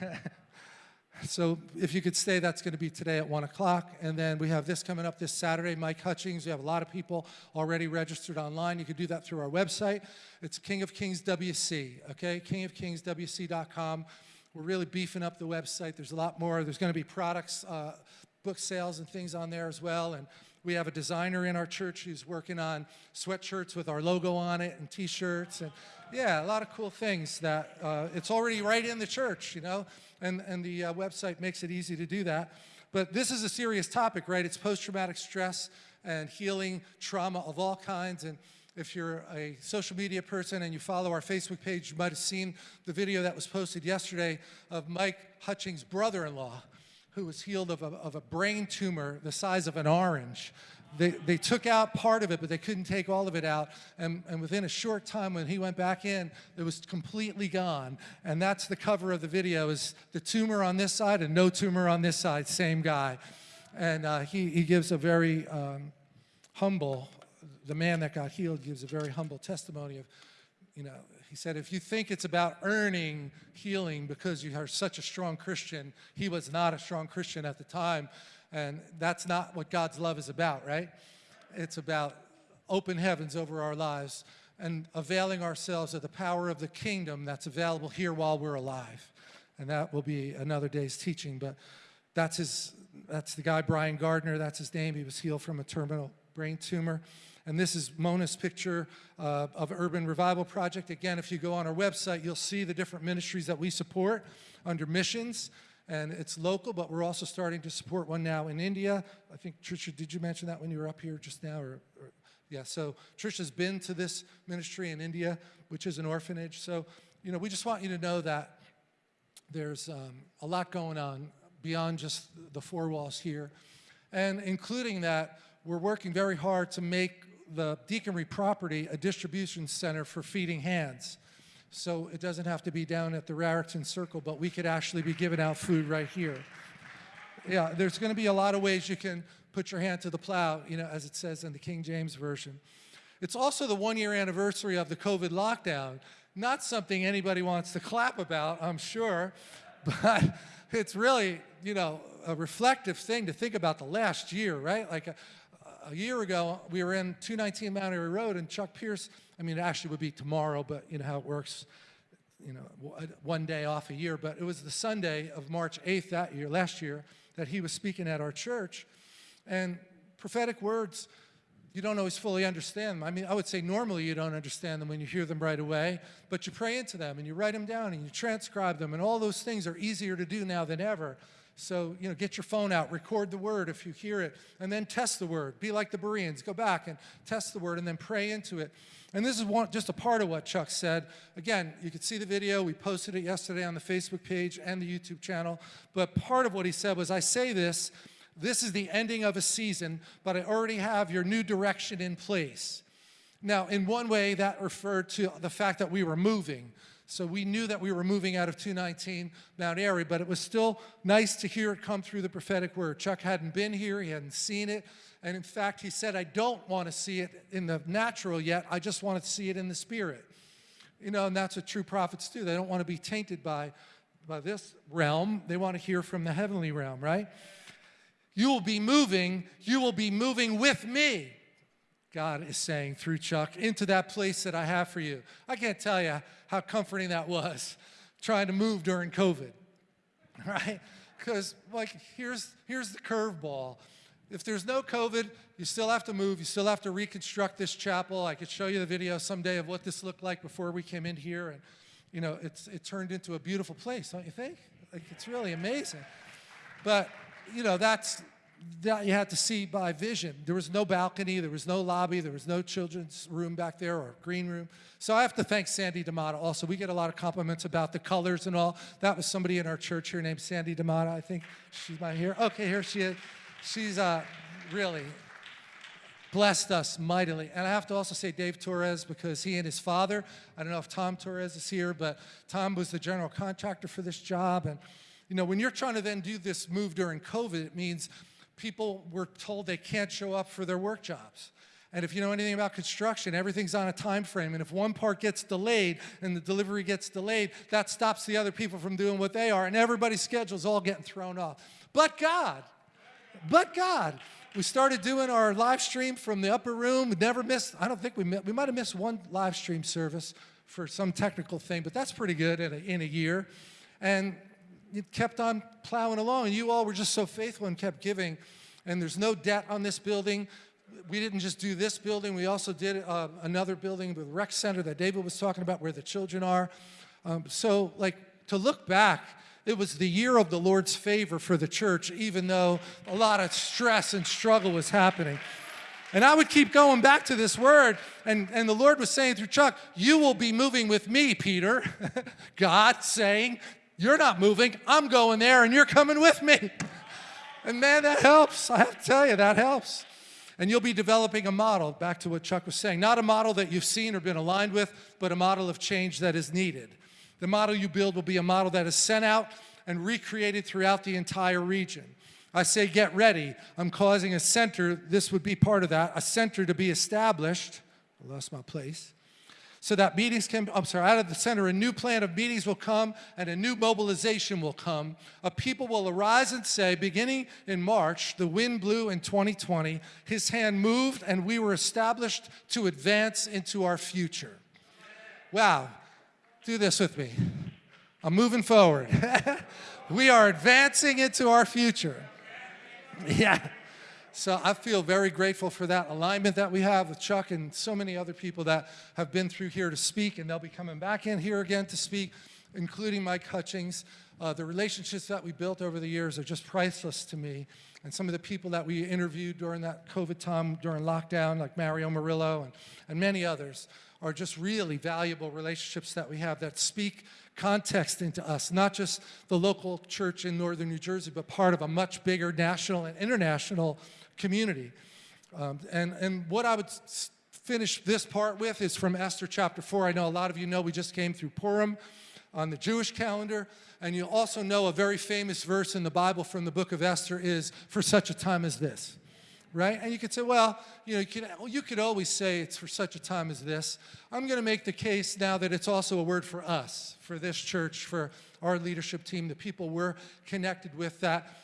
So if you could stay, that's going to be today at 1 o'clock. And then we have this coming up this Saturday, Mike Hutchings. We have a lot of people already registered online. You can do that through our website. It's King of Kings WC, okay? kingofkingswc.com. We're really beefing up the website. There's a lot more. There's going to be products, uh, book sales and things on there as well. And we have a designer in our church who's working on sweatshirts with our logo on it and t-shirts. And yeah, a lot of cool things that uh, it's already right in the church, you know? and, and the uh, website makes it easy to do that. But this is a serious topic, right? It's post-traumatic stress and healing trauma of all kinds. And if you're a social media person and you follow our Facebook page, you might have seen the video that was posted yesterday of Mike Hutchings' brother-in-law, who was healed of a, of a brain tumor the size of an orange they, they took out part of it, but they couldn't take all of it out. And, and within a short time, when he went back in, it was completely gone. And that's the cover of the video is the tumor on this side and no tumor on this side, same guy. And uh, he, he gives a very um, humble, the man that got healed gives a very humble testimony of, you know, he said, if you think it's about earning healing because you are such a strong Christian, he was not a strong Christian at the time. And that's not what God's love is about, right? It's about open heavens over our lives and availing ourselves of the power of the kingdom that's available here while we're alive. And that will be another day's teaching, but that's his, that's the guy, Brian Gardner, that's his name. He was healed from a terminal brain tumor. And this is Mona's picture uh, of Urban Revival Project. Again, if you go on our website, you'll see the different ministries that we support under missions and it's local, but we're also starting to support one now in India. I think, Trisha, did you mention that when you were up here just now? Or, or, yeah, so Trisha's been to this ministry in India, which is an orphanage. So, you know, we just want you to know that there's um, a lot going on beyond just the four walls here. And including that, we're working very hard to make the Deaconry property a distribution center for feeding hands. So it doesn't have to be down at the Raritan Circle, but we could actually be giving out food right here. Yeah, there's going to be a lot of ways you can put your hand to the plow, you know, as it says in the King James Version. It's also the one-year anniversary of the COVID lockdown. Not something anybody wants to clap about, I'm sure, but it's really, you know, a reflective thing to think about the last year, right? Like a, year ago, we were in 219 Mount Airy Road, and Chuck Pierce, I mean, it actually would be tomorrow, but you know how it works, you know, uh, one day off a year, but it was the Sunday of March 8th that year, last year, that he was speaking at our church. And prophetic words, you don't always fully understand them. I mean, I would say normally you don't understand them when you hear them right away, but you pray into them and you write them down and you transcribe them, and all those things are easier to do now than ever. So, you know, get your phone out, record the word if you hear it, and then test the word. Be like the Bereans. Go back and test the word and then pray into it. And this is one, just a part of what Chuck said. Again, you could see the video. We posted it yesterday on the Facebook page and the YouTube channel. But part of what he said was, I say this, this is the ending of a season, but I already have your new direction in place. Now, in one way, that referred to the fact that we were moving. So we knew that we were moving out of 219 Mount Airy, but it was still nice to hear it come through the prophetic word. Chuck hadn't been here, he hadn't seen it, and in fact, he said, I don't want to see it in the natural yet, I just want to see it in the spirit. You know, and that's what true prophets do. They don't want to be tainted by, by this realm, they want to hear from the heavenly realm, right? You will be moving, you will be moving with me. God is saying through Chuck, into that place that I have for you. I can't tell you how comforting that was trying to move during COVID, right? Because like here's, here's the curveball. If there's no COVID, you still have to move, you still have to reconstruct this chapel. I could show you the video someday of what this looked like before we came in here and you know, it's, it turned into a beautiful place, don't you think? Like it's really amazing. But, you know, that's, that you had to see by vision. There was no balcony, there was no lobby, there was no children's room back there or green room. So I have to thank Sandy D'Amato also. We get a lot of compliments about the colors and all. That was somebody in our church here named Sandy D'Amato. I think she's not here. Okay, here she is. She's uh, really blessed us mightily. And I have to also say Dave Torres because he and his father, I don't know if Tom Torres is here, but Tom was the general contractor for this job. And, you know, when you're trying to then do this move during COVID, it means people were told they can't show up for their work jobs. And if you know anything about construction, everything's on a time frame. And if one part gets delayed and the delivery gets delayed, that stops the other people from doing what they are. And everybody's schedule's all getting thrown off. But God, but God. We started doing our live stream from the upper room. We never missed, I don't think we, we might have missed one live stream service for some technical thing, but that's pretty good in a, in a year. And it kept on plowing along, and you all were just so faithful and kept giving. And there's no debt on this building. We didn't just do this building, we also did uh, another building with rec center that David was talking about where the children are. Um, so, like, to look back, it was the year of the Lord's favor for the church, even though a lot of stress and struggle was happening. And I would keep going back to this word, and, and the Lord was saying through Chuck, You will be moving with me, Peter. God saying, You're not moving, I'm going there, and you're coming with me. And man, that helps. I have to tell you, that helps. And you'll be developing a model, back to what Chuck was saying, not a model that you've seen or been aligned with, but a model of change that is needed. The model you build will be a model that is sent out and recreated throughout the entire region. I say get ready. I'm causing a center, this would be part of that, a center to be established. I lost my place. So that meetings can, I'm sorry, out of the center, a new plan of meetings will come and a new mobilization will come. A people will arise and say, beginning in March, the wind blew in 2020, his hand moved and we were established to advance into our future. Wow, do this with me. I'm moving forward. we are advancing into our future. Yeah. So I feel very grateful for that alignment that we have with Chuck and so many other people that have been through here to speak, and they'll be coming back in here again to speak, including Mike Hutchings. Uh, the relationships that we built over the years are just priceless to me. And some of the people that we interviewed during that COVID time, during lockdown, like Mario Murillo and, and many others, are just really valuable relationships that we have that speak context into us, not just the local church in northern New Jersey, but part of a much bigger national and international community. Um, and, and what I would finish this part with is from Esther chapter 4. I know a lot of you know we just came through Purim on the Jewish calendar, and you also know a very famous verse in the Bible from the book of Esther is, for such a time as this right? And you could say, well, you know, you could, you could always say it's for such a time as this. I'm going to make the case now that it's also a word for us, for this church, for our leadership team, the people we're connected with that,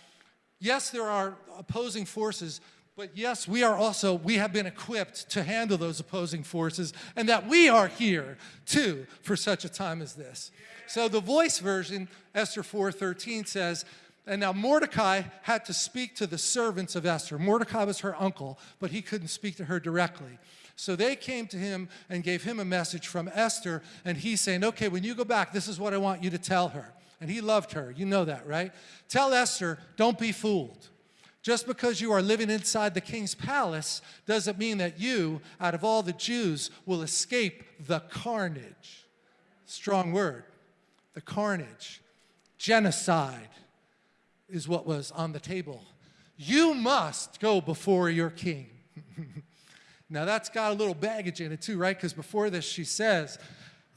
yes, there are opposing forces, but yes, we are also, we have been equipped to handle those opposing forces and that we are here too for such a time as this. So the voice version, Esther 4.13 says, and now Mordecai had to speak to the servants of Esther. Mordecai was her uncle, but he couldn't speak to her directly. So they came to him and gave him a message from Esther, and he's saying, okay, when you go back, this is what I want you to tell her. And he loved her, you know that, right? Tell Esther, don't be fooled. Just because you are living inside the king's palace doesn't mean that you, out of all the Jews, will escape the carnage. Strong word, the carnage, genocide, is what was on the table. You must go before your king. now that's got a little baggage in it too, right? Because before this she says,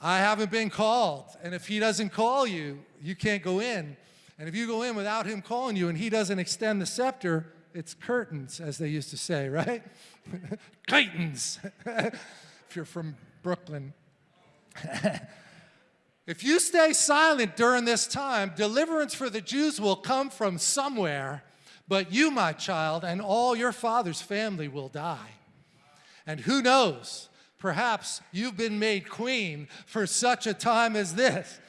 I haven't been called. And if he doesn't call you, you can't go in. And if you go in without him calling you and he doesn't extend the scepter, it's curtains, as they used to say, right? curtains, if you're from Brooklyn. If you stay silent during this time, deliverance for the Jews will come from somewhere, but you, my child, and all your father's family will die. And who knows, perhaps you've been made queen for such a time as this.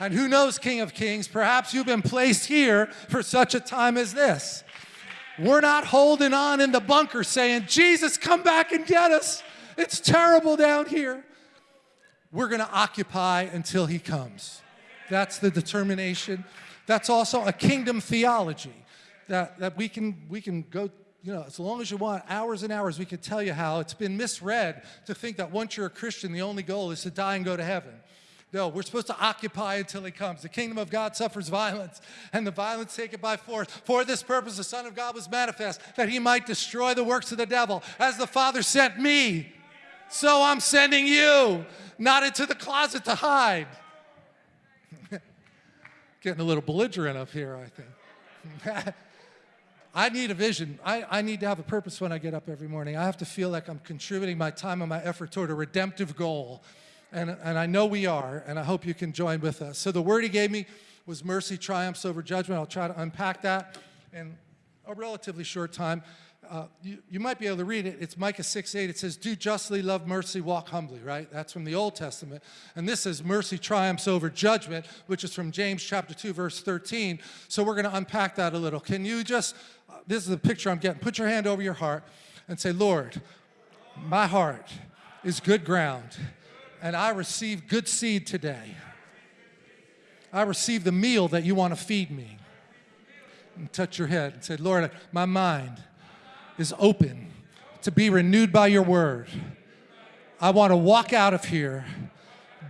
And who knows, King of Kings, perhaps you've been placed here for such a time as this. We're not holding on in the bunker saying, Jesus, come back and get us. It's terrible down here we're going to occupy until he comes. That's the determination. That's also a kingdom theology that, that we, can, we can go, you know, as long as you want, hours and hours, we can tell you how it's been misread to think that once you're a Christian, the only goal is to die and go to heaven. No, we're supposed to occupy until he comes. The kingdom of God suffers violence, and the violence take it by force. For this purpose, the Son of God was manifest, that he might destroy the works of the devil. As the Father sent me, so I'm sending you not into the closet to hide. Getting a little belligerent up here, I think. I need a vision. I, I need to have a purpose when I get up every morning. I have to feel like I'm contributing my time and my effort toward a redemptive goal. And, and I know we are, and I hope you can join with us. So the word he gave me was mercy triumphs over judgment. I'll try to unpack that in a relatively short time. Uh, you, you, might be able to read it. It's Micah 6, 8. It says, do justly, love mercy, walk humbly, right? That's from the Old Testament. And this is mercy triumphs over judgment, which is from James chapter 2, verse 13. So we're going to unpack that a little. Can you just, uh, this is the picture I'm getting. Put your hand over your heart and say, Lord, my heart is good ground, and I receive good seed today. I receive the meal that you want to feed me. And touch your head and say, Lord, my mind is open to be renewed by your word. I want to walk out of here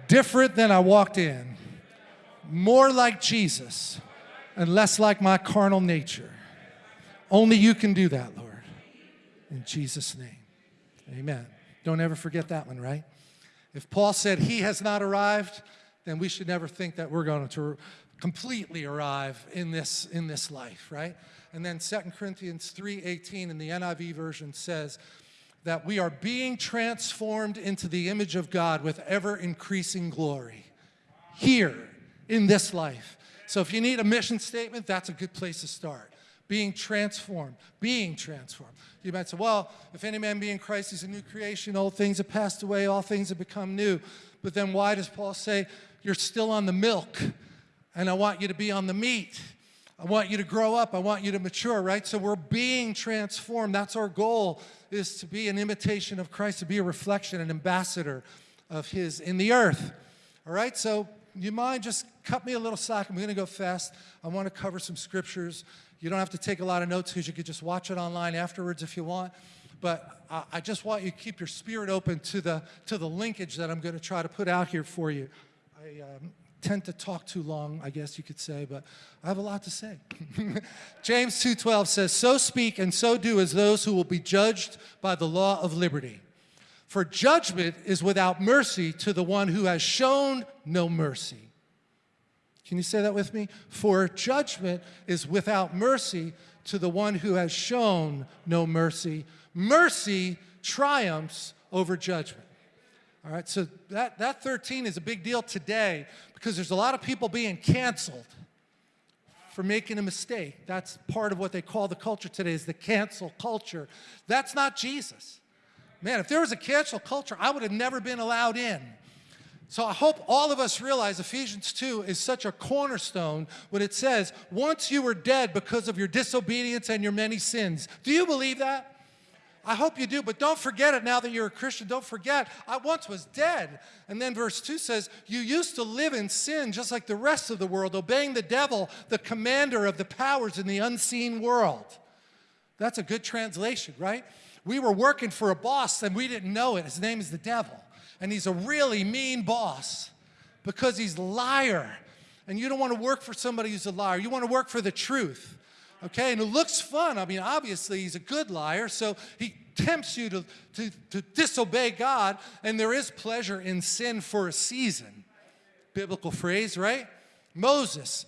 different than I walked in, more like Jesus and less like my carnal nature. Only you can do that, Lord. In Jesus' name, amen. Don't ever forget that one, right? If Paul said he has not arrived, then we should never think that we're going to completely arrive in this, in this life, right? And then 2 Corinthians 3.18 in the NIV version says that we are being transformed into the image of God with ever increasing glory here in this life. So if you need a mission statement, that's a good place to start. Being transformed, being transformed. You might say, well, if any man be in Christ, he's a new creation. Old things have passed away, all things have become new. But then why does Paul say you're still on the milk and I want you to be on the meat? I want you to grow up. I want you to mature, right? So we're being transformed. That's our goal, is to be an imitation of Christ, to be a reflection, an ambassador of his in the earth. All right, so you mind just cut me a little slack. I'm going to go fast. I want to cover some scriptures. You don't have to take a lot of notes because you could just watch it online afterwards if you want but I, just want you to keep your spirit open to the, to the linkage that I'm going to try to put out here for you. I um, tend to talk too long, I guess you could say, but I have a lot to say. James 2.12 says, So speak and so do as those who will be judged by the law of liberty. For judgment is without mercy to the one who has shown no mercy. Can you say that with me? For judgment is without mercy to the one who has shown no mercy mercy triumphs over judgment. All right, so that, that 13 is a big deal today because there's a lot of people being canceled for making a mistake. That's part of what they call the culture today is the cancel culture. That's not Jesus. Man, if there was a cancel culture, I would have never been allowed in. So I hope all of us realize Ephesians 2 is such a cornerstone when it says, once you were dead because of your disobedience and your many sins. Do you believe that? I hope you do, but don't forget it now that you're a Christian. Don't forget, I once was dead. And then verse 2 says, You used to live in sin just like the rest of the world, obeying the devil, the commander of the powers in the unseen world. That's a good translation, right? We were working for a boss and we didn't know it. His name is the devil. And he's a really mean boss because he's a liar. And you don't want to work for somebody who's a liar. You want to work for the truth okay? And it looks fun. I mean, obviously, he's a good liar, so he tempts you to, to, to disobey God, and there is pleasure in sin for a season. Biblical phrase, right? Moses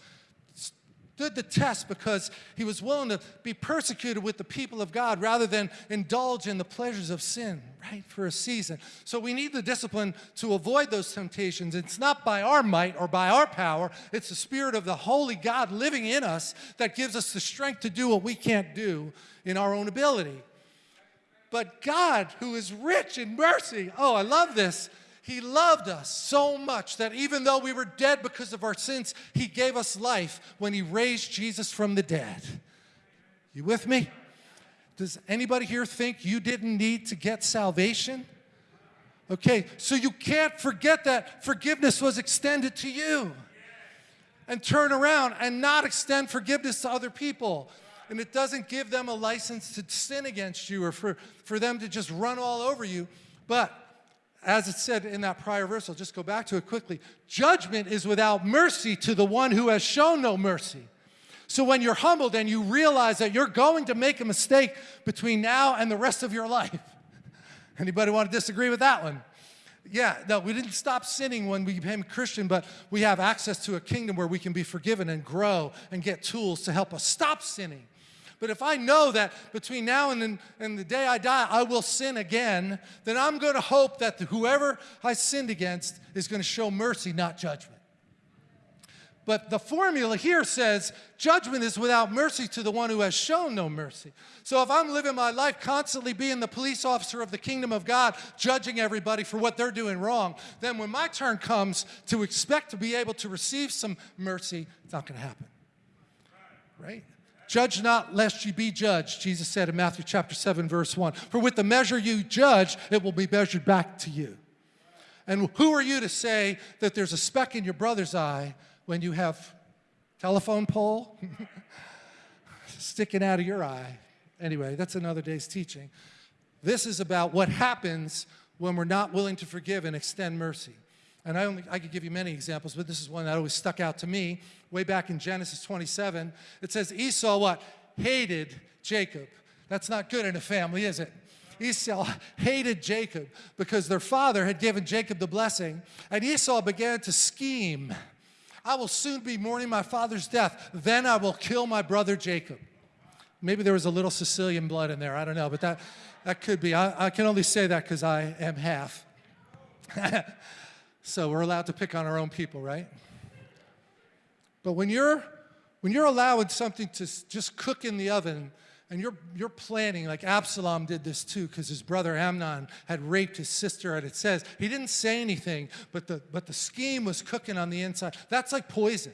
stood the test because he was willing to be persecuted with the people of God rather than indulge in the pleasures of sin, right, for a season. So we need the discipline to avoid those temptations. It's not by our might or by our power, it's the Spirit of the Holy God living in us that gives us the strength to do what we can't do in our own ability. But God, who is rich in mercy, oh, I love this he loved us so much that even though we were dead because of our sins, He gave us life when He raised Jesus from the dead. You with me? Does anybody here think you didn't need to get salvation? Okay, so you can't forget that forgiveness was extended to you. And turn around and not extend forgiveness to other people. And it doesn't give them a license to sin against you or for, for them to just run all over you. But as it said in that prior verse, I'll just go back to it quickly. Judgment is without mercy to the one who has shown no mercy. So when you're humbled and you realize that you're going to make a mistake between now and the rest of your life. Anybody want to disagree with that one? Yeah, no, we didn't stop sinning when we became a Christian, but we have access to a kingdom where we can be forgiven and grow and get tools to help us stop sinning. But if I know that between now and, and the day I die, I will sin again, then I'm going to hope that whoever I sinned against is going to show mercy, not judgment. But the formula here says judgment is without mercy to the one who has shown no mercy. So if I'm living my life constantly being the police officer of the kingdom of God, judging everybody for what they're doing wrong, then when my turn comes to expect to be able to receive some mercy, it's not going to happen. Right? Judge not lest you be judged, Jesus said in Matthew chapter 7 verse 1. For with the measure you judge, it will be measured back to you. And who are you to say that there's a speck in your brother's eye when you have telephone pole sticking out of your eye. Anyway, that's another day's teaching. This is about what happens when we're not willing to forgive and extend mercy. And I, only, I could give you many examples, but this is one that always stuck out to me. Way back in Genesis 27, it says Esau what? Hated Jacob. That's not good in a family, is it? Esau hated Jacob because their father had given Jacob the blessing, and Esau began to scheme I will soon be mourning my father's death. Then I will kill my brother Jacob. Maybe there was a little Sicilian blood in there. I don't know, but that, that could be. I, I can only say that because I am half. so we're allowed to pick on our own people, right? But when you're, when you're allowing something to just cook in the oven and you're, you're planning, like Absalom did this too, because his brother Amnon had raped his sister, and it says, he didn't say anything, but the, but the scheme was cooking on the inside. That's like poison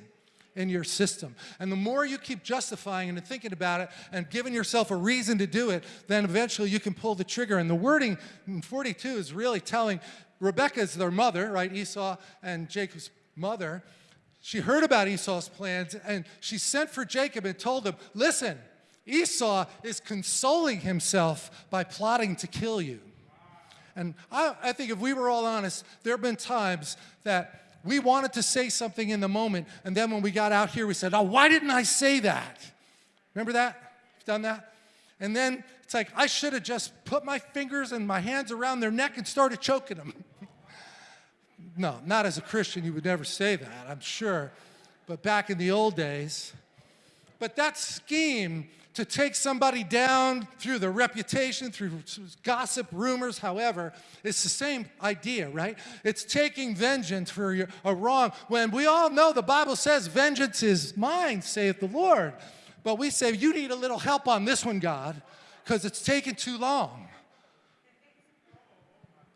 in your system. And the more you keep justifying and thinking about it and giving yourself a reason to do it, then eventually you can pull the trigger. And the wording in 42 is really telling Rebecca is their mother, right? Esau and Jacob's mother. She heard about Esau's plans and she sent for Jacob and told him, listen, Esau is consoling himself by plotting to kill you. And I, I, think if we were all honest, there have been times that we wanted to say something in the moment, and then when we got out here, we said, oh, why didn't I say that? Remember that? You've done that? And then it's like, I should have just put my fingers and my hands around their neck and started choking them. no, not as a Christian, you would never say that, I'm sure. But back in the old days, but that scheme to take somebody down through the reputation, through gossip, rumors, however, it's the same idea, right? It's taking vengeance for a wrong when we all know the Bible says vengeance is mine, saith the Lord. But we say, you need a little help on this one, God, because it's taking too long.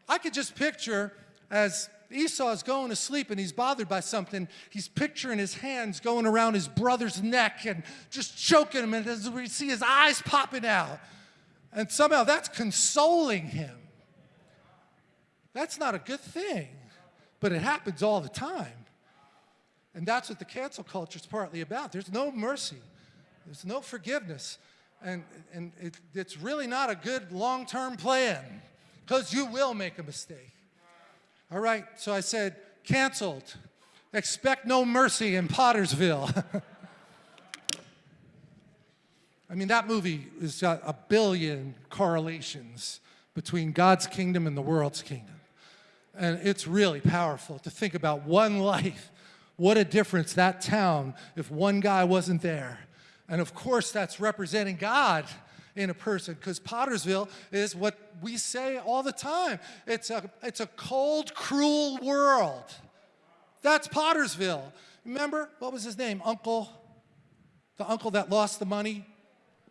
I could just picture as Esau is going to sleep and he's bothered by something. He's picturing his hands going around his brother's neck and just choking him, and as we see his eyes popping out. And somehow that's consoling him. That's not a good thing, but it happens all the time. And that's what the cancel culture is partly about. There's no mercy, there's no forgiveness. And, and it, it's really not a good long term plan because you will make a mistake. All right, so I said, canceled. Expect no mercy in Pottersville. I mean, that movie has got a billion correlations between God's kingdom and the world's kingdom. And it's really powerful to think about one life. What a difference that town if one guy wasn't there. And of course, that's representing God in a person because Pottersville is what we say all the time. It's a, it's a cold, cruel world. That's Pottersville. Remember, what was his name? Uncle, the uncle that lost the money?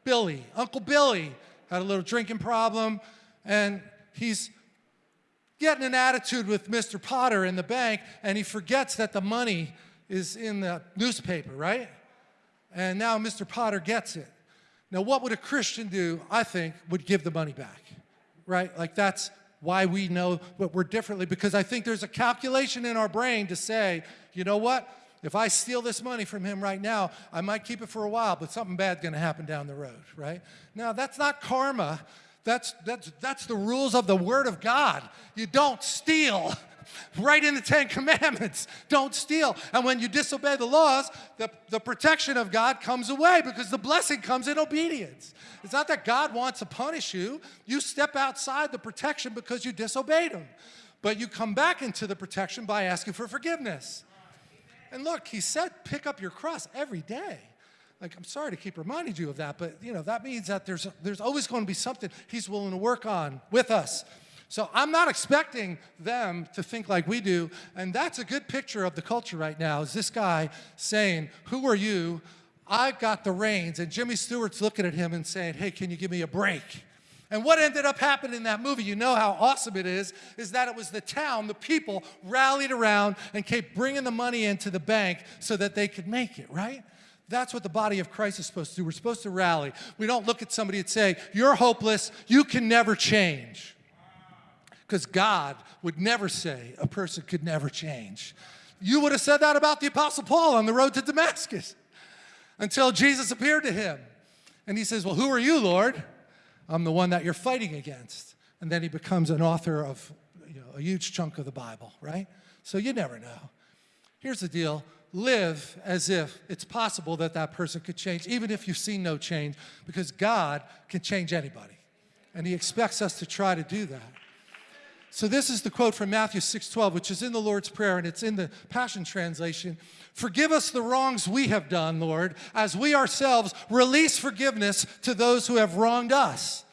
Billy. Uncle Billy had a little drinking problem and he's getting an attitude with Mr. Potter in the bank and he forgets that the money is in the newspaper, right? And now Mr. Potter gets it. Now, what would a Christian do, I think, would give the money back, right? Like that's why we know what we're differently, because I think there's a calculation in our brain to say, you know what? If I steal this money from him right now, I might keep it for a while, but something bad's gonna happen down the road, right? Now, that's not karma. That's, that's, that's the rules of the Word of God. You don't steal right in the Ten Commandments. Don't steal. And when you disobey the laws, the, the protection of God comes away because the blessing comes in obedience. It's not that God wants to punish you. You step outside the protection because you disobeyed him. But you come back into the protection by asking for forgiveness. And look, he said, pick up your cross every day. Like, I'm sorry to keep reminding you of that, but you know, that means that there's, there's always going to be something he's willing to work on with us. So I'm not expecting them to think like we do, and that's a good picture of the culture right now, is this guy saying, who are you? I've got the reins, and Jimmy Stewart's looking at him and saying, hey, can you give me a break? And what ended up happening in that movie, you know how awesome it is, is that it was the town, the people rallied around and kept bringing the money into the bank so that they could make it, right? That's what the body of Christ is supposed to do. We're supposed to rally. We don't look at somebody and say, You're hopeless, you can never change. Because God would never say a person could never change. You would have said that about the Apostle Paul on the road to Damascus until Jesus appeared to him. And he says, Well, who are you, Lord? I'm the one that you're fighting against. And then he becomes an author of you know, a huge chunk of the Bible, right? So you never know. Here's the deal live as if it's possible that that person could change, even if you've seen no change, because God can change anybody. And he expects us to try to do that. So this is the quote from Matthew 6:12, which is in the Lord's Prayer, and it's in the Passion Translation. Forgive us the wrongs we have done, Lord, as we ourselves release forgiveness to those who have wronged us.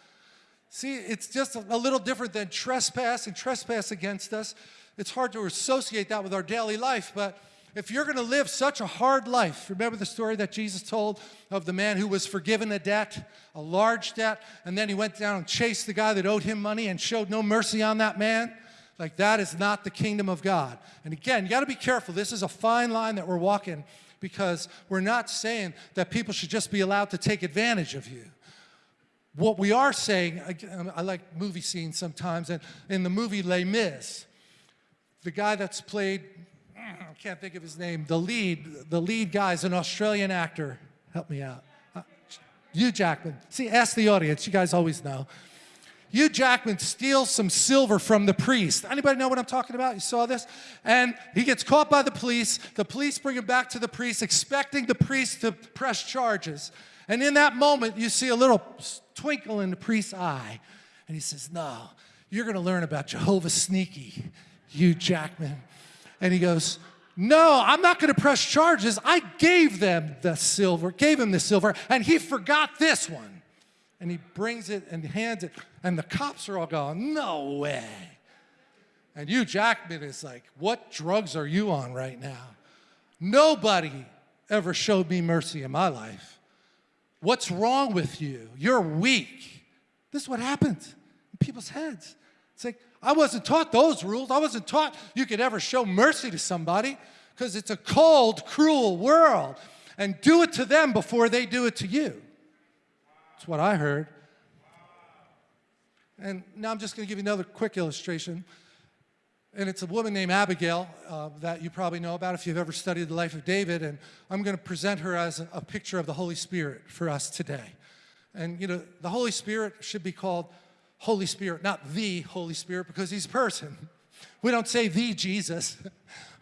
See, it's just a little different than trespass and trespass against us. It's hard to associate that with our daily life, but if you're going to live such a hard life, remember the story that Jesus told of the man who was forgiven a debt, a large debt, and then he went down and chased the guy that owed him money and showed no mercy on that man? Like, that is not the kingdom of God. And again, you got to be careful. This is a fine line that we're walking because we're not saying that people should just be allowed to take advantage of you. What we are saying, I, like movie scenes sometimes, and in the movie Les Mis, the guy that's played Can't think of his name. The lead, the lead guy is an Australian actor. Help me out. Uh, Hugh Jackman. See, ask the audience. You guys always know. Hugh Jackman steals some silver from the priest. Anybody know what I'm talking about? You saw this? And he gets caught by the police. The police bring him back to the priest, expecting the priest to press charges. And in that moment, you see a little twinkle in the priest's eye. And he says, No, you're going to learn about Jehovah Sneaky, Hugh Jackman. And he goes, no, I'm not going to press charges. I gave them the silver, gave him the silver, and he forgot this one. And he brings it and hands it, and the cops are all going, no way. And Hugh Jackman is like, what drugs are you on right now? Nobody ever showed me mercy in my life. What's wrong with you? You're weak. This is what happens in people's heads. It's like, I wasn't taught those rules. I wasn't taught you could ever show mercy to somebody because it's a cold, cruel world. And do it to them before they do it to you. That's what I heard. And now I'm just going to give you another quick illustration. And it's a woman named Abigail uh, that you probably know about if you've ever studied the life of David. And I'm going to present her as a, a picture of the Holy Spirit for us today. And, you know, the Holy Spirit should be called Holy Spirit, not the Holy Spirit, because he's a person. We don't say the Jesus.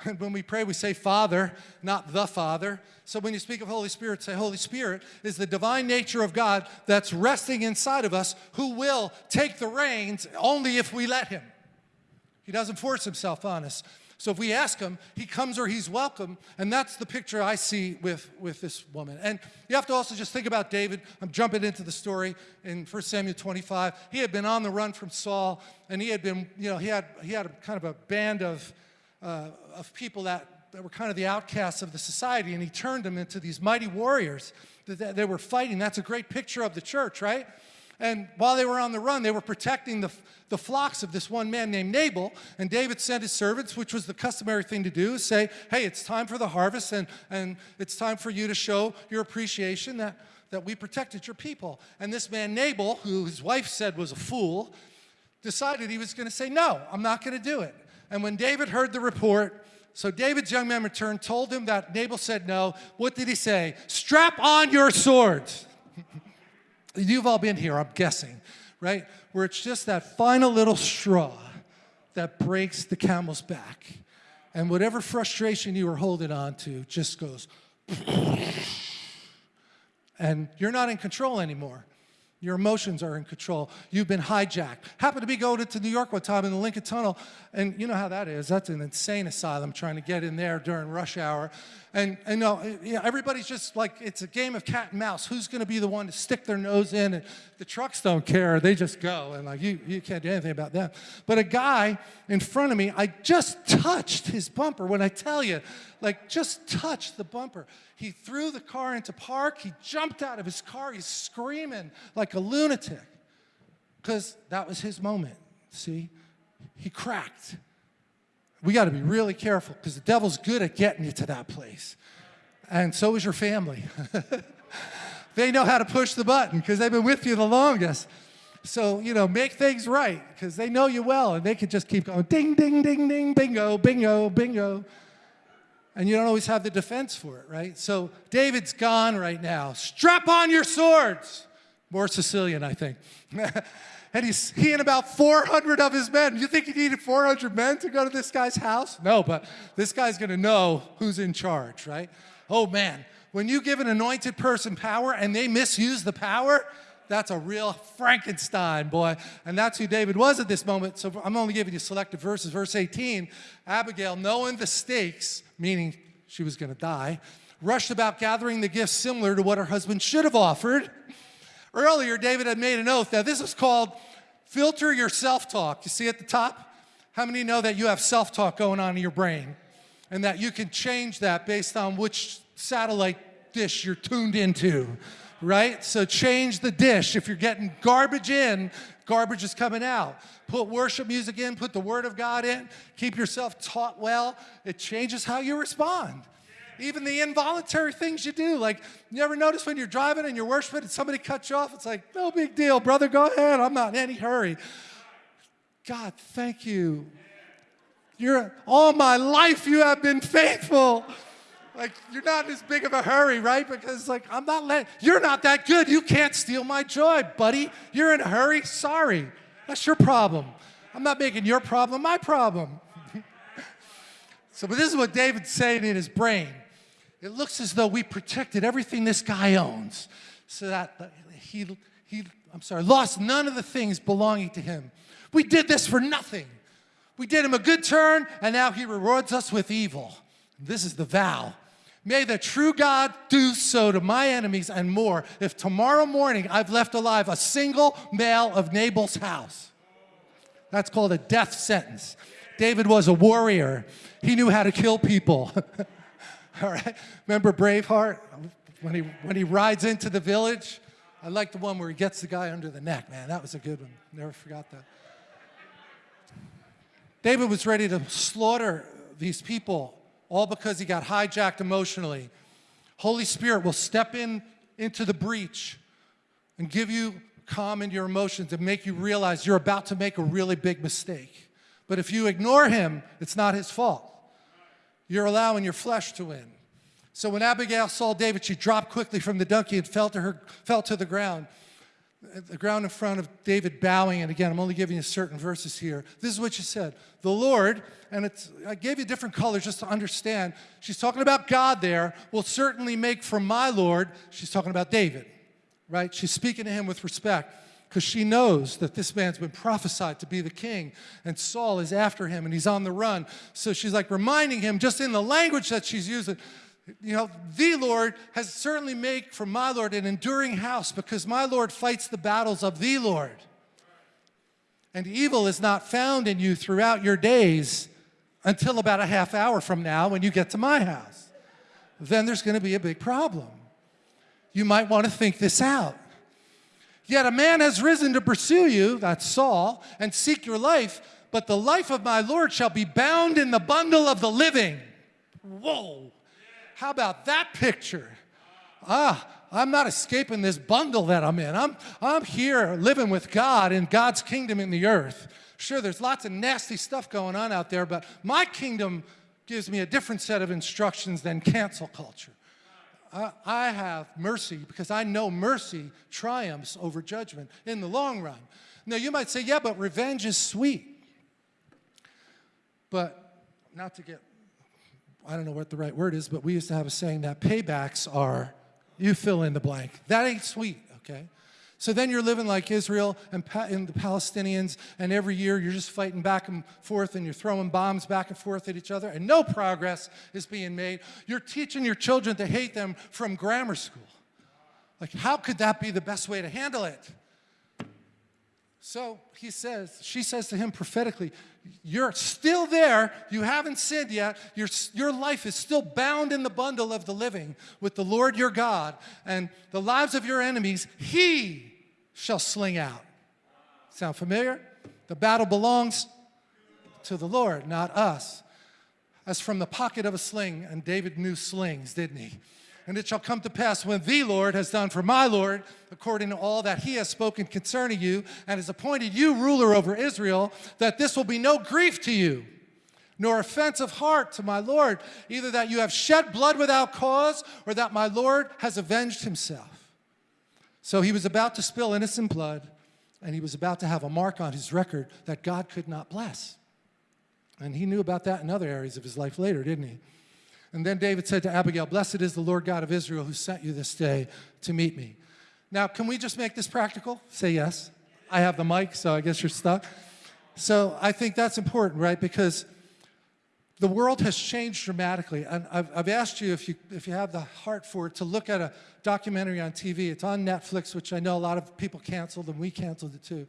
And when we pray, we say Father, not the Father. So when you speak of Holy Spirit, say Holy Spirit is the divine nature of God that's resting inside of us who will take the reins only if we let him. He doesn't force himself on us. So if we ask him, he comes or he's welcome. And that's the picture I see with, with this woman. And you have to also just think about David. I'm jumping into the story in 1 Samuel 25. He had been on the run from Saul, and he had been, you know, he had, he had a, kind of a band of, uh, of people that, that were kind of the outcasts of the society, and he turned them into these mighty warriors that, that they were fighting. That's a great picture of the church, right? And while they were on the run, they were protecting the, the flocks of this one man named Nabal. And David sent his servants, which was the customary thing to do, say, hey, it's time for the harvest and, and it's time for you to show your appreciation that, that we protected your people. And this man Nabal, who his wife said was a fool, decided he was going to say, no, I'm not going to do it. And when David heard the report, so David's young man returned, told him that Nabal said no. What did he say? Strap on your swords. You've all been here, I'm guessing, right? Where it's just that final little straw that breaks the camel's back. And whatever frustration you were holding on to just goes, and you're not in control anymore. Your emotions are in control. You've been hijacked. Happened to be going to New York one time in the Lincoln Tunnel, and you know how that is. That's an insane asylum trying to get in there during rush hour. And, and no, you know, everybody's just like, it's a game of cat and mouse. Who's going to be the one to stick their nose in? And the trucks don't care. They just go. And like, you, you can't do anything about that. But a guy in front of me, I just touched his bumper. When I tell you, like, just touched the bumper. He threw the car into park. He jumped out of his car. He's screaming like a lunatic because that was his moment. See? He cracked. We got to be really careful because the devil's good at getting you to that place. And so is your family. they know how to push the button because they've been with you the longest. So, you know, make things right because they know you well and they can just keep going ding, ding, ding, ding, bingo, bingo, bingo. And you don't always have the defense for it, right? So David's gone right now. Strap on your swords. More Sicilian, I think. and he's, he and about 400 of his men. You think he needed 400 men to go to this guy's house? No, but this guy's going to know who's in charge, right? Oh, man. When you give an anointed person power and they misuse the power, that's a real Frankenstein, boy. And that's who David was at this moment. So I'm only giving you selected verses. Verse 18, Abigail, knowing the stakes, meaning she was going to die, rushed about gathering the gifts similar to what her husband should have offered. Earlier, David had made an oath. Now, this is called filter your self-talk. You see at the top? How many know that you have self-talk going on in your brain? And that you can change that based on which satellite dish you're tuned into, right? So change the dish. If you're getting garbage in, garbage is coming out. Put worship music in, put the word of God in, keep yourself taught well. It changes how you respond. Even the involuntary things you do. Like, you ever notice when you're driving and you're worshiping and somebody cuts you off? It's like, no big deal, brother, go ahead. I'm not in any hurry. God, thank you. You're, all my life you have been faithful. Like, you're not in as big of a hurry, right? Because, like, I'm not letting, you're not that good. You can't steal my joy, buddy. You're in a hurry. Sorry. That's your problem. I'm not making your problem my problem. so, but this is what David's saying in his brain. It looks as though we protected everything this guy owns so that he, he, I'm sorry, lost none of the things belonging to him. We did this for nothing. We did him a good turn, and now he rewards us with evil. This is the vow. May the true God do so to my enemies and more if tomorrow morning I've left alive a single male of Nabal's house. That's called a death sentence. David was a warrior. He knew how to kill people. All right? Remember Braveheart? When he, when he rides into the village? I like the one where he gets the guy under the neck, man. That was a good one. Never forgot that. David was ready to slaughter these people all because he got hijacked emotionally. Holy Spirit will step in into the breach and give you calm in your emotions and make you realize you're about to make a really big mistake. But if you ignore him, it's not his fault. You're allowing your flesh to win. So when Abigail saw David, she dropped quickly from the donkey and fell to, her, fell to the ground. The ground in front of David bowing, and again, I'm only giving you certain verses here. This is what she said. The Lord, and it's, I gave you different colors just to understand. She's talking about God there, will certainly make for my Lord, she's talking about David, right? She's speaking to him with respect because she knows that this man's been prophesied to be the king and Saul is after him and he's on the run. So she's like reminding him just in the language that she's using, you know, the Lord has certainly made for my Lord an enduring house because my Lord fights the battles of the Lord. And evil is not found in you throughout your days until about a half hour from now when you get to my house. Then there's going to be a big problem. You might want to think this out. Yet a man has risen to pursue you, that's Saul, and seek your life, but the life of my Lord shall be bound in the bundle of the living. Whoa. How about that picture? Ah, I'm not escaping this bundle that I'm in. I'm, I'm here living with God in God's kingdom in the earth. Sure, there's lots of nasty stuff going on out there, but my kingdom gives me a different set of instructions than cancel culture. I, have mercy because I know mercy triumphs over judgment in the long run. Now, you might say, yeah, but revenge is sweet. But not to get, I don't know what the right word is, but we used to have a saying that paybacks are, you fill in the blank. That ain't sweet, okay? So then you're living like Israel and, and, the Palestinians, and every year you're just fighting back and forth and you're throwing bombs back and forth at each other, and no progress is being made. You're teaching your children to hate them from grammar school. Like, how could that be the best way to handle it? So he says, she says to him prophetically, You're still there. You haven't sinned yet. Your, your life is still bound in the bundle of the living with the Lord your God, and the lives of your enemies, he shall sling out. Sound familiar? The battle belongs to the Lord, not us. As from the pocket of a sling, and David knew slings, didn't he? And it shall come to pass when the Lord has done for my Lord, according to all that he has spoken concerning you, and has appointed you ruler over Israel, that this will be no grief to you, nor offense of heart to my Lord, either that you have shed blood without cause, or that my Lord has avenged himself. So he was about to spill innocent blood, and he was about to have a mark on his record that God could not bless. And he knew about that in other areas of his life later, didn't he? And then David said to Abigail, Blessed is the Lord God of Israel who sent you this day to meet me. Now, can we just make this practical? Say yes. I have the mic, so I guess you're stuck. So I think that's important, right? Because the world has changed dramatically. And I've, I've, asked you if, you, if you have the heart for it, to look at a documentary on TV. It's on Netflix, which I know a lot of people canceled, and we canceled it too,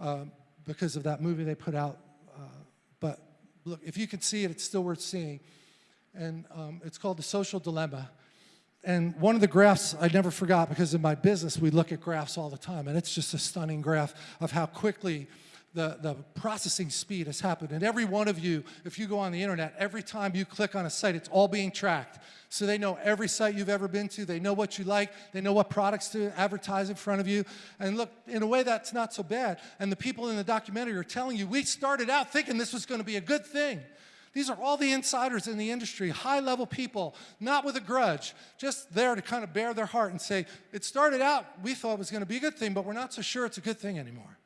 um, because of that movie they put out. Uh, but look, if you can see it, it's still worth seeing and um, it's called The Social Dilemma. And one of the graphs I never forgot because in my business we look at graphs all the time and it's just a stunning graph of how quickly the, the processing speed has happened. And every one of you, if you go on the internet, every time you click on a site, it's all being tracked. So they know every site you've ever been to, they know what you like, they know what products to advertise in front of you. And look, in a way that's not so bad. And the people in the documentary are telling you, we started out thinking this was gonna be a good thing. These are all the insiders in the industry, high level people, not with a grudge, just there to kind of bare their heart and say, it started out, we thought it was going to be a good thing, but we're not so sure it's a good thing anymore.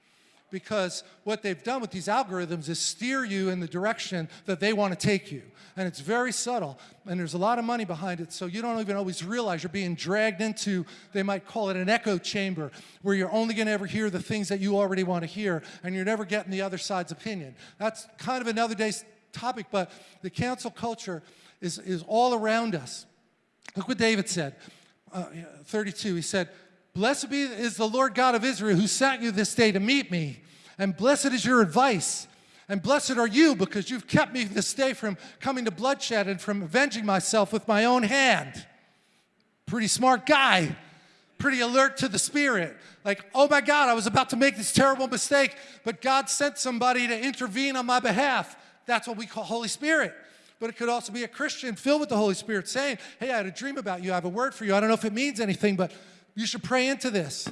Because what they've done with these algorithms is steer you in the direction that they want to take you. And it's very subtle, and there's a lot of money behind it, so you don't even always realize you're being dragged into, they might call it an echo chamber, where you're only going to ever hear the things that you already want to hear, and you're never getting the other side's opinion. That's kind of another day's topic, but the cancel culture is, is all around us. Look what David said, uh, 32. He said, Blessed be is the Lord God of Israel who sent you this day to meet me, and blessed is your advice. And blessed are you because you've kept me this day from coming to bloodshed and from avenging myself with my own hand. Pretty smart guy, pretty alert to the spirit. Like, oh my God, I was about to make this terrible mistake, but God sent somebody to intervene on my behalf. That's what we call Holy Spirit. But it could also be a Christian filled with the Holy Spirit saying, hey, I had a dream about you. I have a word for you. I don't know if it means anything, but you should pray into this.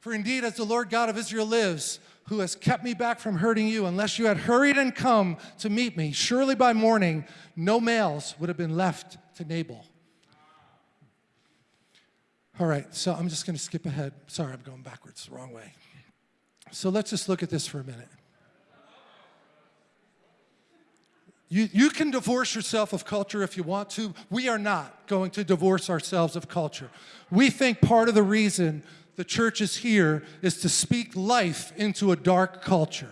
For indeed, as the Lord God of Israel lives, who has kept me back from hurting you, unless you had hurried and come to meet me, surely by morning no males would have been left to Nabal. All right, so I'm just going to skip ahead. Sorry, I'm going backwards, the wrong way. So let's just look at this for a minute. You, you can divorce yourself of culture if you want to. We are not going to divorce ourselves of culture. We think part of the reason the church is here is to speak life into a dark culture.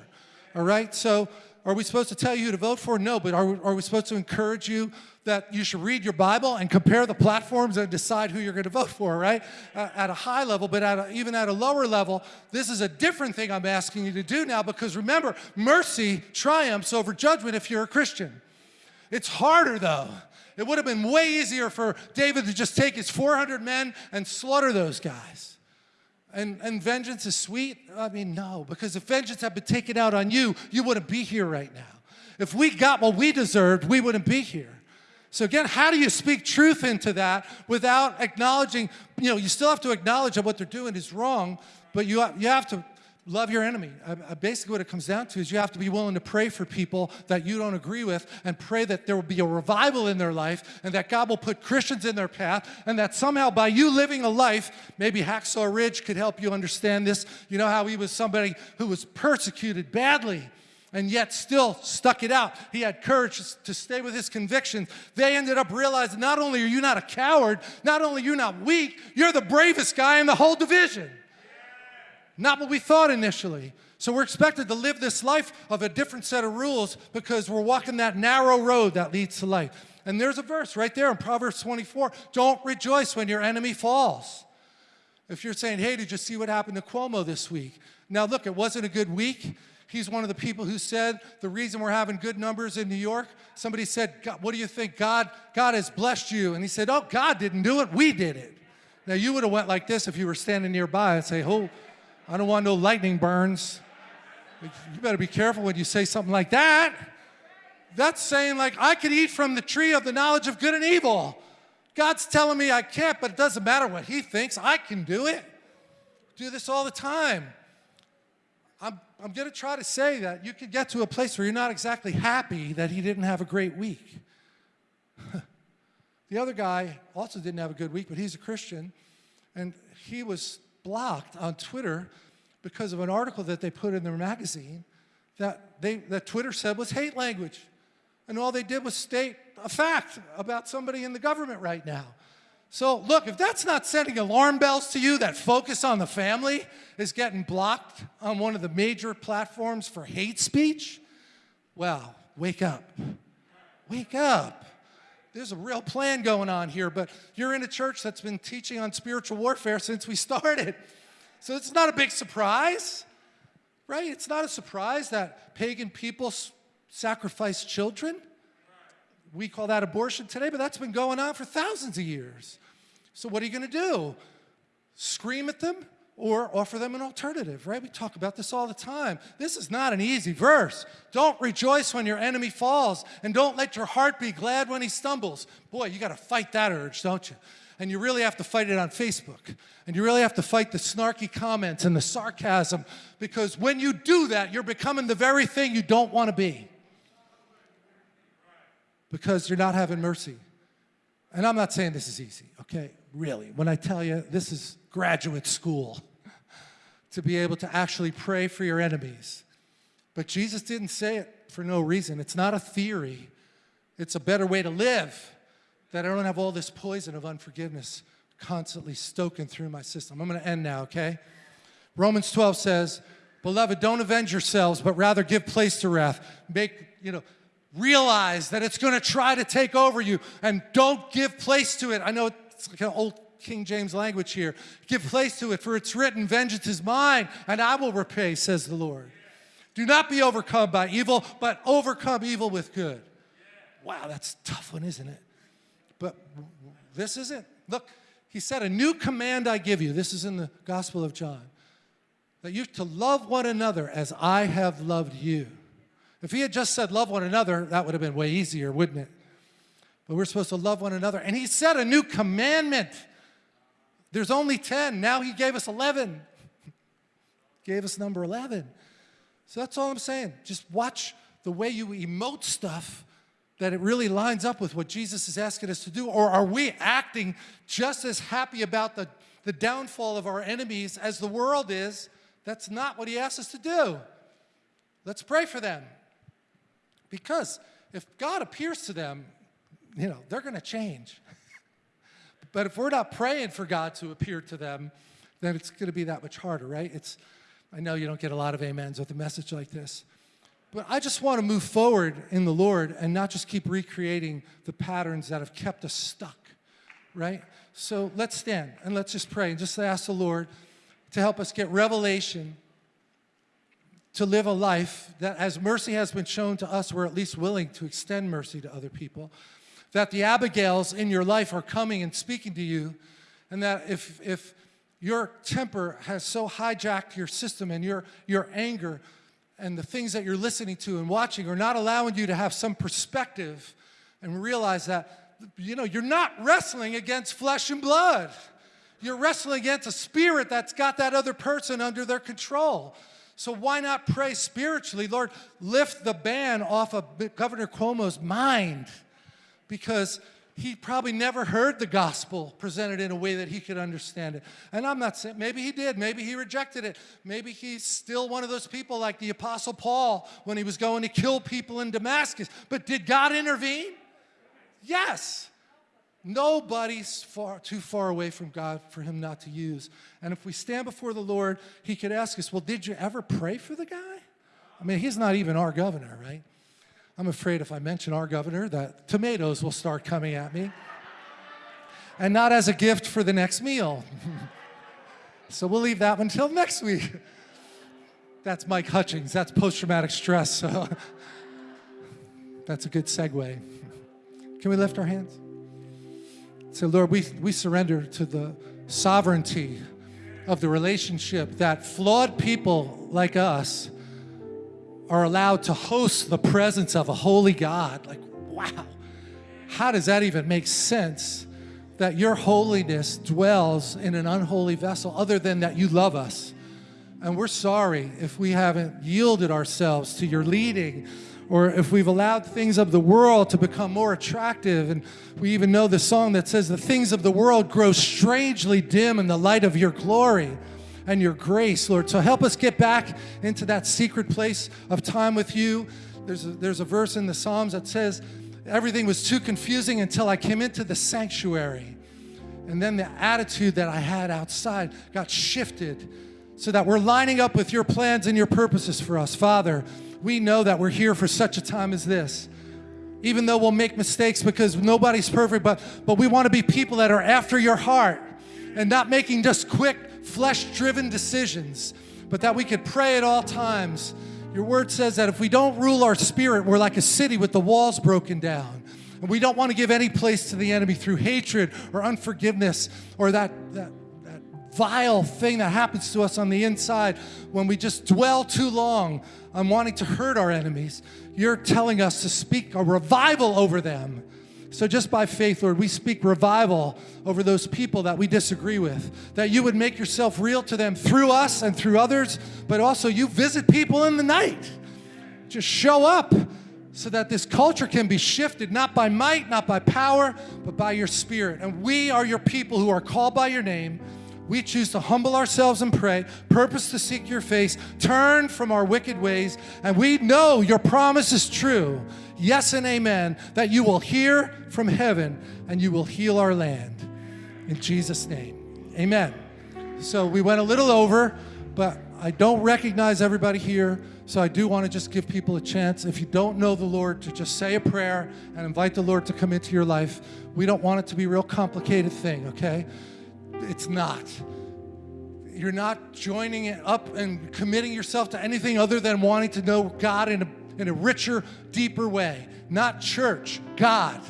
All right? So are we supposed to tell you who to vote for? No, but are, are we supposed to encourage you that you should read your Bible and compare the platforms and decide who you're going to vote for, right? Uh, at a high level, but at a, even at a lower level, this is a different thing I'm asking you to do now because remember, mercy triumphs over judgment if you're a Christian. It's harder though. It would have been way easier for David to just take his 400 men and slaughter those guys. And, and vengeance is sweet? I mean, no, because if vengeance had been taken out on you, you wouldn't be here right now. If we got what we deserved, we wouldn't be here. So again, how do you speak truth into that without acknowledging, you know, you still have to acknowledge that what they're doing is wrong, but you, you have to love your enemy. Uh, uh, basically what it comes down to is you have to be willing to pray for people that you don't agree with and pray that there will be a revival in their life and that God will put Christians in their path and that somehow by you living a life, maybe Hacksaw Ridge could help you understand this. You know how he was somebody who was persecuted badly and yet still stuck it out. He had courage to stay with his convictions. They ended up realizing not only are you not a coward, not only are you not weak, you're the bravest guy in the whole division. Not what we thought initially. So we're expected to live this life of a different set of rules because we're walking that narrow road that leads to life. And there's a verse right there in Proverbs 24. Don't rejoice when your enemy falls. If you're saying, hey, did you see what happened to Cuomo this week? Now look, it wasn't a good week. He's one of the people who said the reason we're having good numbers in New York, somebody said, what do you think? God, God has blessed you. And he said, oh, God didn't do it, we did it. Now you would have went like this if you were standing nearby and say, oh, I don't want no lightning burns. You better be careful when you say something like that. That's saying like, I could eat from the tree of the knowledge of good and evil. God's telling me I can't, but it doesn't matter what he thinks, I can do it. Do this all the time. I'm, I'm going to try to say that you could get to a place where you're not exactly happy that he didn't have a great week. the other guy also didn't have a good week, but he's a Christian, and he was blocked on Twitter because of an article that they put in their magazine that, they, that Twitter said was hate language. And all they did was state a fact about somebody in the government right now. So look, if that's not sending alarm bells to you that focus on the family is getting blocked on one of the major platforms for hate speech, well, wake up. Wake up. There's a real plan going on here, but you're in a church that's been teaching on spiritual warfare since we started. So it's not a big surprise, right? It's not a surprise that pagan people sacrifice children. We call that abortion today, but that's been going on for thousands of years. So what are you going to do? Scream at them or offer them an alternative, right? We talk about this all the time. This is not an easy verse. Don't rejoice when your enemy falls, and don't let your heart be glad when he stumbles. Boy, you got to fight that urge, don't you? And you really have to fight it on Facebook. And you really have to fight the snarky comments and the sarcasm, because when you do that, you're becoming the very thing you don't want to be because you're not having mercy. And I'm not saying this is easy, okay? Really. When I tell you this is graduate school to be able to actually pray for your enemies. But Jesus didn't say it for no reason. It's not a theory. It's a better way to live that I don't have all this poison of unforgiveness constantly stoking through my system. I'm going to end now, okay? Romans 12 says, Beloved, don't avenge yourselves, but rather give place to wrath. Make, you know, realize that it's going to try to take over you and don't give place to it. I know it's like an old King James language here. Give place to it, for it's written, Vengeance is mine, and I will repay, says the Lord. Do not be overcome by evil, but overcome evil with good. Wow, that's a tough one, isn't it? But this isn't. Look, he said, A new command I give you. This is in the Gospel of John. That you to love one another as I have loved you. If he had just said love one another, that would have been way easier, wouldn't it? But we're supposed to love one another. And he said a new commandment. There's only 10. Now he gave us 11. gave us number 11. So that's all I'm saying. Just watch the way you emote stuff that it really lines up with what Jesus is asking us to do. Or are we acting just as happy about the, the downfall of our enemies as the world is? That's not what he asks us to do. Let's pray for them. Because if God appears to them, you know, they're going to change. but if we're not praying for God to appear to them, then it's going to be that much harder, right? It's, I know you don't get a lot of amens with a message like this. But I just want to move forward in the Lord and not just keep recreating the patterns that have kept us stuck, right? So let's stand and let's just pray and just ask the Lord to help us get revelation to live a life that as mercy has been shown to us, we're at least willing to extend mercy to other people. That the Abigails in your life are coming and speaking to you, and that if, if your temper has so hijacked your system and your, your anger and the things that you're listening to and watching are not allowing you to have some perspective and realize that, you know, you're not wrestling against flesh and blood. You're wrestling against a spirit that's got that other person under their control. So why not pray spiritually? Lord, lift the ban off of Governor Cuomo's mind because he probably never heard the gospel presented in a way that he could understand it. And I'm not saying, maybe he did, maybe he rejected it. Maybe he's still one of those people like the Apostle Paul when he was going to kill people in Damascus. But did God intervene? Yes. Nobody's far, too far away from God for him not to use. And if we stand before the Lord, he could ask us, well, did you ever pray for the guy? I mean, he's not even our governor, right? I'm afraid if I mention our governor that tomatoes will start coming at me. and not as a gift for the next meal. so we'll leave that one until next week. That's Mike Hutchings. That's post-traumatic stress. So that's a good segue. Can we lift our hands? Say, Lord, we, we surrender to the sovereignty of the relationship that flawed people like us are allowed to host the presence of a holy God. Like, wow, how does that even make sense that your holiness dwells in an unholy vessel other than that you love us? And we're sorry if we haven't yielded ourselves to your leading or if we've allowed things of the world to become more attractive. And we even know the song that says, The things of the world grow strangely dim in the light of your glory and your grace, Lord. So help us get back into that secret place of time with you. There's a, there's a verse in the Psalms that says, Everything was too confusing until I came into the sanctuary. And then the attitude that I had outside got shifted so that we're lining up with your plans and your purposes for us. Father, we know that we're here for such a time as this. Even though we'll make mistakes because nobody's perfect, but, but we want to be people that are after your heart and not making just quick, flesh-driven decisions, but that we could pray at all times. Your word says that if we don't rule our spirit, we're like a city with the walls broken down. And we don't want to give any place to the enemy through hatred or unforgiveness or that, that vile thing that happens to us on the inside when we just dwell too long on wanting to hurt our enemies. You're telling us to speak a revival over them. So just by faith, Lord, we speak revival over those people that we disagree with, that you would make yourself real to them through us and through others, but also you visit people in the night. Just show up so that this culture can be shifted, not by might, not by power, but by your spirit. And we are your people who are called by your name. We choose to humble ourselves and pray, purpose to seek your face, turn from our wicked ways, and we know your promise is true. Yes and amen, that you will hear from heaven and you will heal our land. In Jesus' name, amen. So we went a little over, but I don't recognize everybody here, so I do want to just give people a chance. If you don't know the Lord, to just say a prayer and invite the Lord to come into your life. We don't want it to be a real complicated thing, okay? It's not. You're not joining it up and committing yourself to anything other than wanting to know God in a, in a richer, deeper way. Not church, God.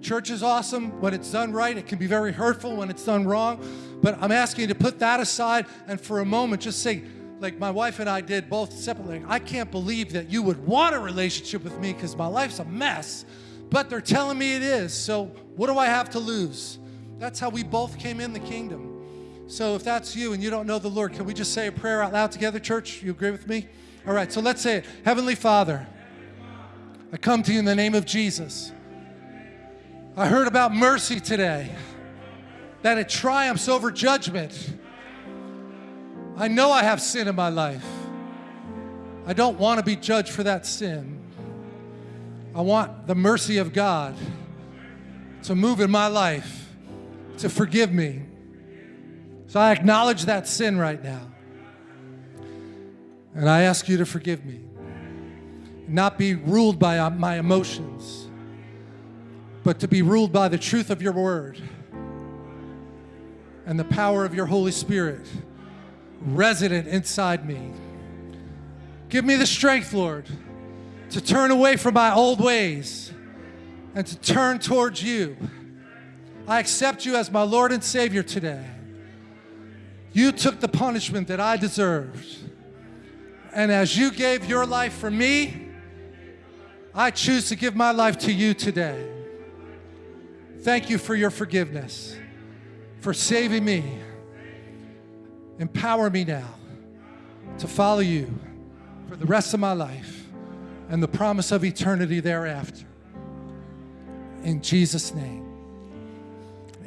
Church is awesome when it's done right. It can be very hurtful when it's done wrong. But I'm asking you to put that aside and for a moment just say, like my wife and I did both separately, I can't believe that you would want a relationship with me because my life's a mess, but they're telling me it is. So what do I have to lose? That's how we both came in the kingdom. So if that's you and you don't know the Lord, can we just say a prayer out loud together, church? You agree with me? All right, so let's say it. Heavenly Father, I come to you in the name of Jesus. I heard about mercy today, that it triumphs over judgment. I know I have sin in my life. I don't want to be judged for that sin. I want the mercy of God to move in my life to forgive me. So I acknowledge that sin right now. And I ask you to forgive me. Not be ruled by uh, my emotions, but to be ruled by the truth of your word and the power of your Holy Spirit resident inside me. Give me the strength, Lord, to turn away from my old ways and to turn towards you. I accept you as my Lord and Savior today. You took the punishment that I deserved. And as you gave your life for me, I choose to give my life to you today. Thank you for your forgiveness, for saving me. Empower me now to follow you for the rest of my life and the promise of eternity thereafter. In Jesus' name.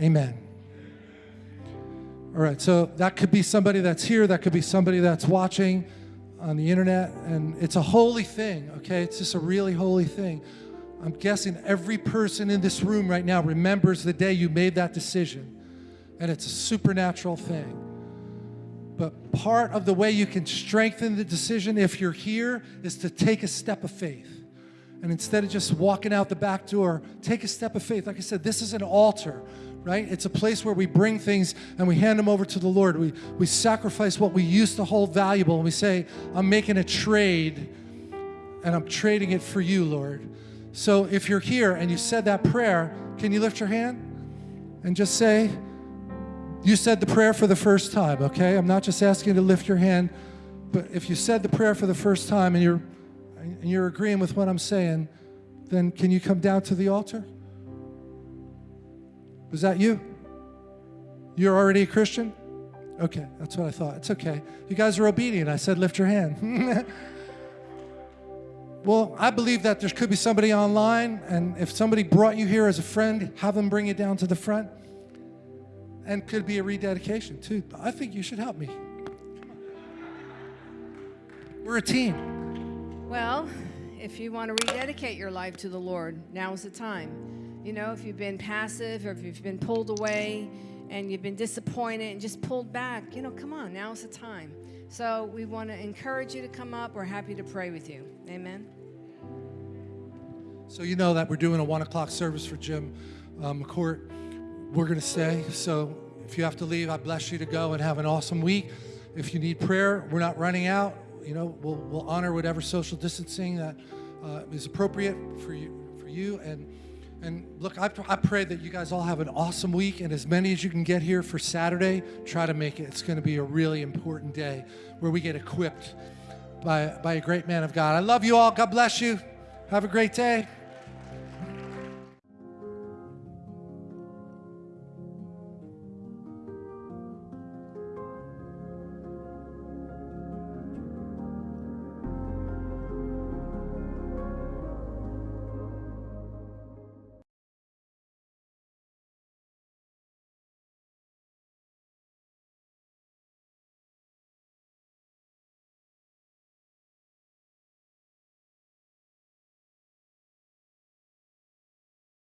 Amen. All right, so that could be somebody that's here, that could be somebody that's watching on the internet, and it's a holy thing, okay? It's just a really holy thing. I'm guessing every person in this room right now remembers the day you made that decision. And it's a supernatural thing. But part of the way you can strengthen the decision if you're here is to take a step of faith. And instead of just walking out the back door, take a step of faith. Like I said, this is an altar, right? It's a place where we bring things and we hand them over to the Lord. We, we sacrifice what we used to hold valuable and we say, I'm making a trade and I'm trading it for you, Lord. So if you're here and you said that prayer, can you lift your hand and just say, you said the prayer for the first time, okay? I'm not just asking you to lift your hand, but if you said the prayer for the first time and you're and you're agreeing with what I'm saying, then can you come down to the altar? Was that you? You're already a Christian? Okay, that's what I thought. It's okay. You guys are obedient. I said lift your hand. well, I believe that there could be somebody online, and if somebody brought you here as a friend, have them bring you down to the front and could be a rededication too. I think you should help me. We're a team. Well, if you want to rededicate your life to the Lord, now is the time. You know, if you've been passive or if you've been pulled away and you've been disappointed and just pulled back, you know, come on, now's the time. So we want to encourage you to come up. We're happy to pray with you. Amen. So you know that we're doing a one o'clock service for Jim um, McCourt we're going to stay. So if you have to leave, I bless you to go and have an awesome week. If you need prayer, we're not running out. You know, we'll, we'll honor whatever social distancing that uh, is appropriate for you. For you and and look, I, I pray that you guys all have an awesome week, and as many as you can get here for Saturday, try to make it. It's going to be a really important day where we get equipped by by a great man of God. I love you all. God bless you. Have a great day.